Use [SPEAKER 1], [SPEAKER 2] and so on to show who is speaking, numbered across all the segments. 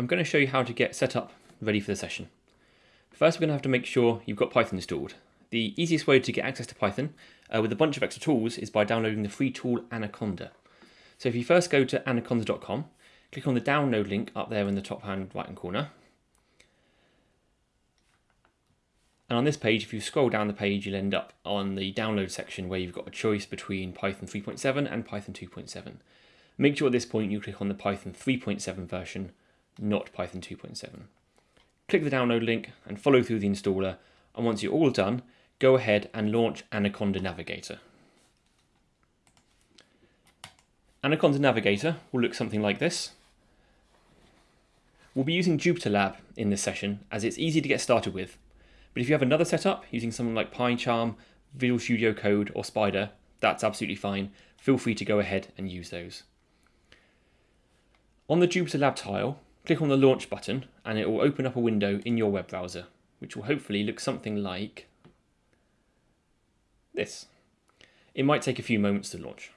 [SPEAKER 1] I'm going to show you how to get set up ready for the session. First we're going to have to make sure you've got Python installed. The easiest way to get access to Python uh, with a bunch of extra tools is by downloading the free tool Anaconda. So if you first go to anaconda.com, click on the download link up there in the top hand right hand corner. And on this page, if you scroll down the page, you'll end up on the download section where you've got a choice between Python 3.7 and Python 2.7. Make sure at this point you click on the Python 3.7 version, not Python 2.7. Click the download link and follow through the installer. And once you're all done, go ahead and launch Anaconda Navigator. Anaconda Navigator will look something like this. We'll be using JupyterLab in this session as it's easy to get started with. But if you have another setup using something like PyCharm, Visual Studio Code or Spyder, that's absolutely fine. Feel free to go ahead and use those. On the JupyterLab tile, click on the launch button and it will open up a window in your web browser, which will hopefully look something like this. It might take a few moments to launch.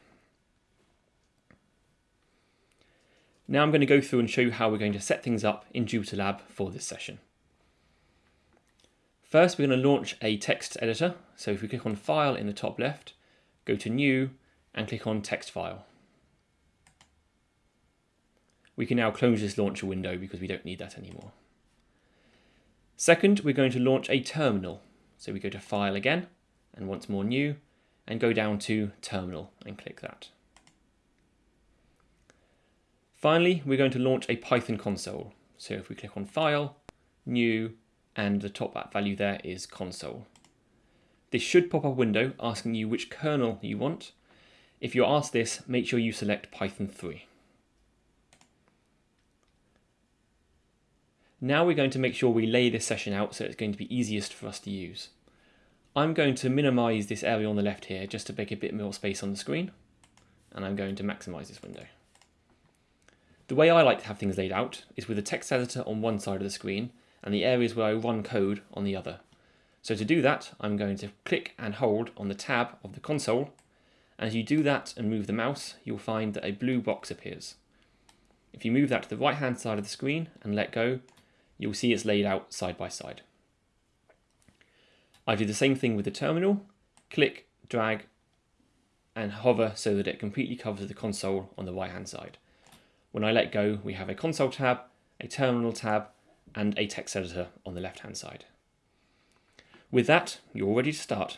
[SPEAKER 1] Now I'm going to go through and show you how we're going to set things up in JupyterLab for this session. First, we're going to launch a text editor. So if we click on File in the top left, go to New and click on Text File. We can now close this launcher window because we don't need that anymore. Second, we're going to launch a terminal. So we go to File again, and once more New, and go down to Terminal and click that. Finally, we're going to launch a Python console. So if we click on File, New, and the top value there is console. This should pop up a window asking you which kernel you want. If you're asked this, make sure you select Python 3. Now we're going to make sure we lay this session out so it's going to be easiest for us to use. I'm going to minimize this area on the left here just to make a bit more space on the screen. And I'm going to maximize this window. The way I like to have things laid out is with the text editor on one side of the screen and the areas where I run code on the other. So to do that, I'm going to click and hold on the tab of the console. And as you do that and move the mouse, you'll find that a blue box appears. If you move that to the right hand side of the screen and let go, you'll see it's laid out side by side. I do the same thing with the terminal, click, drag, and hover so that it completely covers the console on the right hand side. When I let go, we have a console tab, a terminal tab, and a text editor on the left-hand side. With that, you're ready to start.